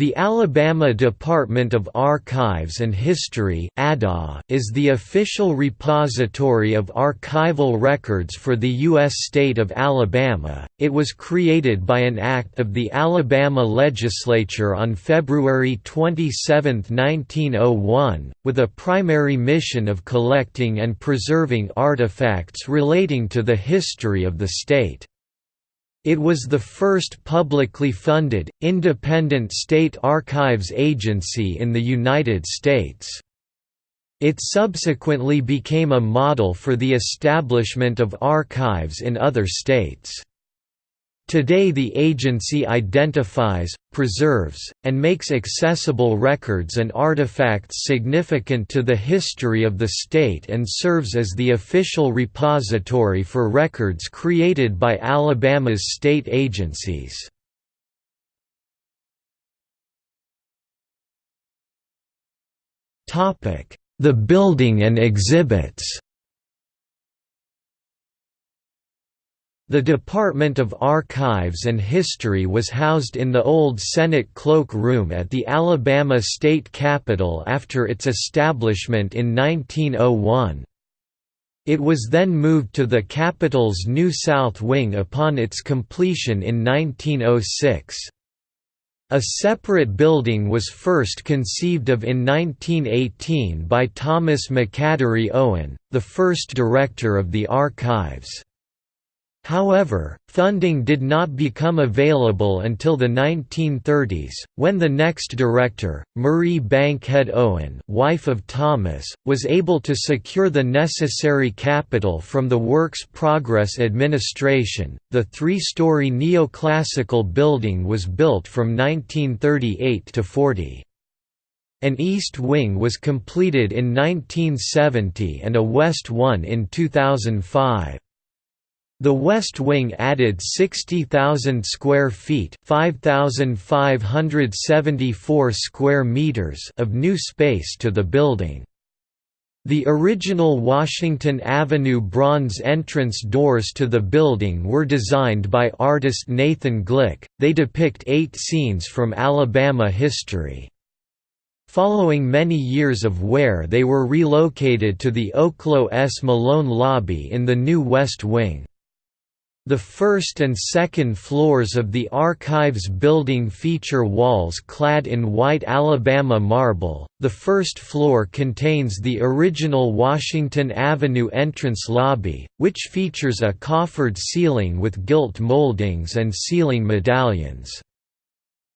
The Alabama Department of Archives and History is the official repository of archival records for the U.S. state of Alabama. It was created by an act of the Alabama legislature on February 27, 1901, with a primary mission of collecting and preserving artifacts relating to the history of the state. It was the first publicly funded, independent state archives agency in the United States. It subsequently became a model for the establishment of archives in other states. Today the agency identifies, preserves, and makes accessible records and artifacts significant to the history of the state and serves as the official repository for records created by Alabama's state agencies. The building and exhibits The Department of Archives and History was housed in the old Senate Cloak Room at the Alabama State Capitol after its establishment in 1901. It was then moved to the Capitol's new South Wing upon its completion in 1906. A separate building was first conceived of in 1918 by Thomas McAdory Owen, the first director of the archives. However, funding did not become available until the 1930s, when the next director, Marie Bankhead Owen wife of Thomas, was able to secure the necessary capital from the Works Progress Administration. The three-story neoclassical building was built from 1938 to 40. An east wing was completed in 1970 and a west one in 2005. The West Wing added 60,000 square feet, 5,574 square meters of new space to the building. The original Washington Avenue bronze entrance doors to the building were designed by artist Nathan Glick. They depict 8 scenes from Alabama history. Following many years of wear they were relocated to the Oklo S. Malone lobby in the new West Wing. The first and second floors of the Archives building feature walls clad in white Alabama marble. The first floor contains the original Washington Avenue entrance lobby, which features a coffered ceiling with gilt moldings and ceiling medallions.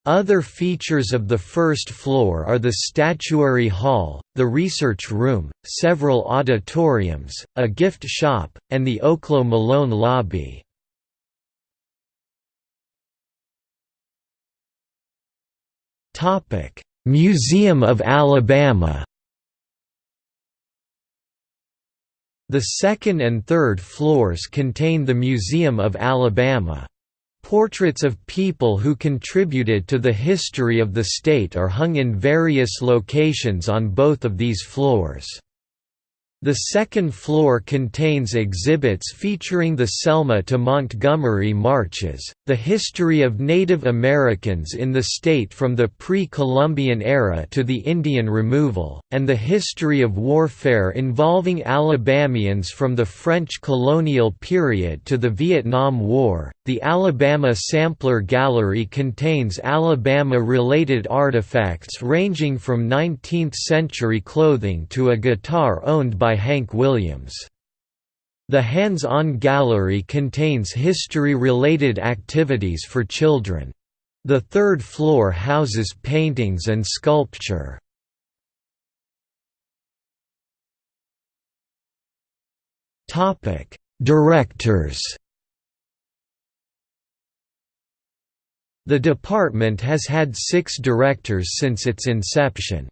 Other features of the first floor are the statuary hall, the research room, several auditoriums, a gift shop, and the Oklo Malone lobby. Museum of Alabama. The second and third floors contain the Museum of Alabama. Portraits of people who contributed to the history of the state are hung in various locations on both of these floors. The second floor contains exhibits featuring the Selma to Montgomery marches, the history of Native Americans in the state from the pre-Columbian era to the Indian removal, and the history of warfare involving Alabamians from the French colonial period to the Vietnam War. The Alabama Sampler Gallery contains Alabama-related artifacts ranging from 19th-century clothing to a guitar owned by Hank Williams. The Hands-On Gallery contains history-related activities for children. The third floor houses paintings and sculpture. Directors The department has had six directors since its inception.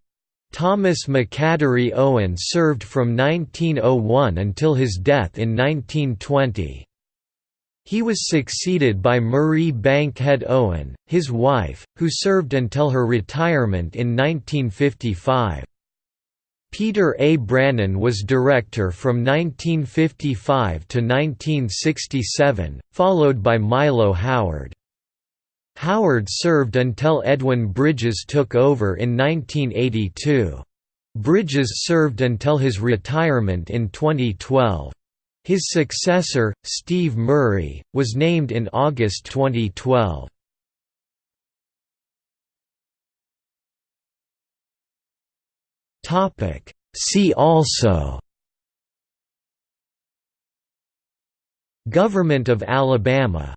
Thomas McAdory Owen served from 1901 until his death in 1920. He was succeeded by Marie Bankhead Owen, his wife, who served until her retirement in 1955. Peter A. Brannon was director from 1955 to 1967, followed by Milo Howard. Howard served until Edwin Bridges took over in 1982. Bridges served until his retirement in 2012. His successor, Steve Murray, was named in August 2012. See also Government of Alabama